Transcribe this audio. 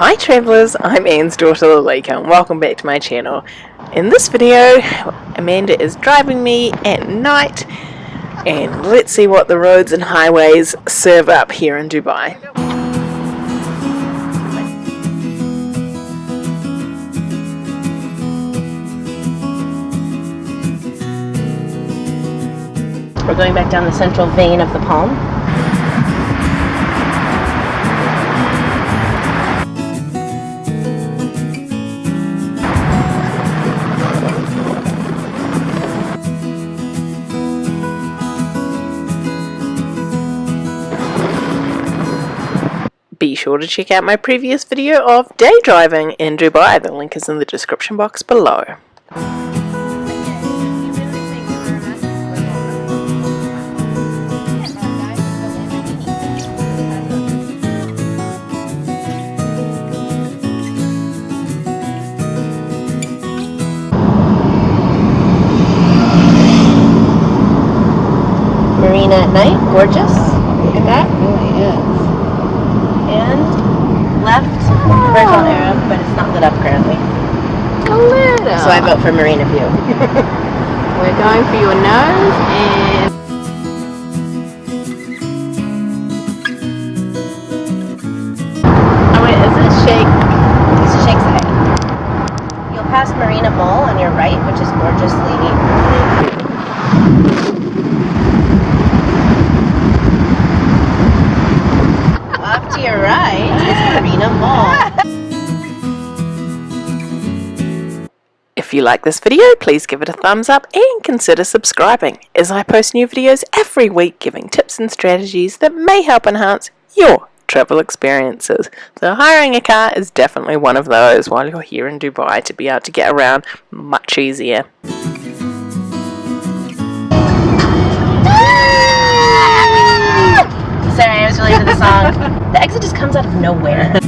Hi travellers, I'm Anne's daughter Lalika and welcome back to my channel. In this video, Amanda is driving me at night and let's see what the roads and highways serve up here in Dubai. We're going back down the central vein of the palm. Be sure to check out my previous video of day driving in Dubai. The link is in the description box below. Marina at night, gorgeous. Look at that. So I vote for Marina View. We're going for your nose and oh wait, is this Sheikh? This is Zayed. You'll pass Marina Mall on your right, which is gorgeously If you like this video, please give it a thumbs up and consider subscribing as I post new videos every week giving tips and strategies that may help enhance your travel experiences. So hiring a car is definitely one of those while you're here in Dubai to be able to get around much easier. Sorry, I was related to the song. The exit just comes out of nowhere.